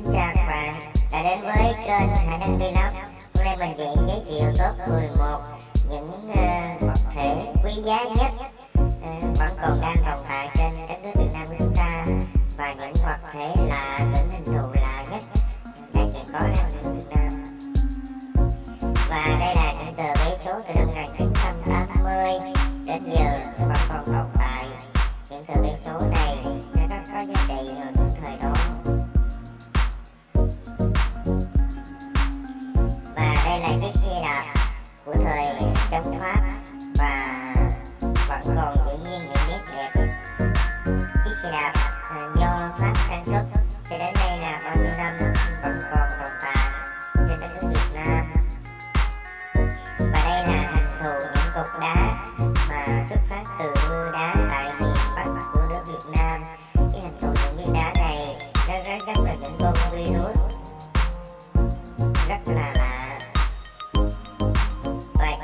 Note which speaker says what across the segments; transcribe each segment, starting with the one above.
Speaker 1: Xin chào các bạn đã đến với kênh Hải Đăng Vlog. Hôm nay mình sẽ giới thiệu top 11 những ờ, uh, vật thể quý giá nhất uh, vẫn còn đang tồn tại trên đất nước Việt Nam của chúng ta. Và những vật thể là tỉnh hình thù lạ nhất đang hiện có đang đất Việt Nam. Và đây là những tờ vé số từ năm 1980 đến giờ vẫn còn tồn tại. Những tờ vé số này chống pháp và vẫn còn giữ nguyên những nét đẹp. Chiếc xe đạp à, do pháp sản xuất, cho đến nay là bao nhiêu năm vẫn còn tồn tại trên đất nước việt nam. Và đây là hình thù những cục đá mà xuất phát từ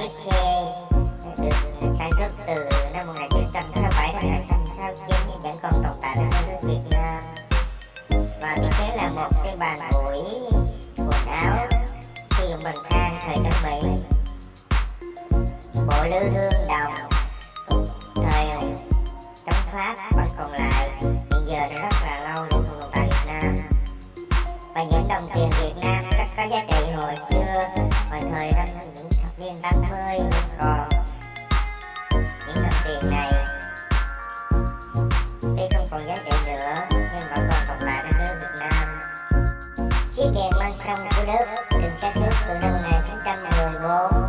Speaker 1: và được sản xuất từ năm 1967 đến 1969 nhưng vẫn còn tồn tại ở nước Việt Nam và thiết kế là một cái bàn ủi quần áo sử dụng bằng than thời Trung Mỹ bộ lư hương đồng thời chống Pháp vẫn còn lại hiện giờ đã rất là lâu vẫn tồn tại Việt Nam và những đồng tiền Việt Nam giá trị hồi xưa. Hồi thời năm những thập niên 80 còn những đồng tiền này, tuy không còn giá trị nữa, nhưng vẫn còn tồn tại trên nước Việt Nam. Chiếc đèn mang sông của nước được sản xuất từ năm 1914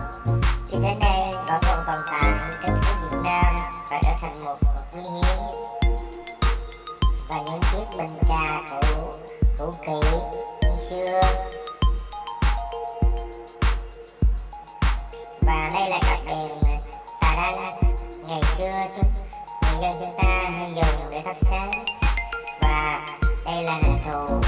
Speaker 1: cho đến nay vẫn còn tồn tại trên nước Việt Nam và trở thành một vật quý hiếm. Và những chiếc bình trà cũ cũ kỹ, như xưa. Và đây là cặp đèn tà đăng ngày xưa chúng người dân chúng ta hay dùng để thắp sáng. Và đây là hình thù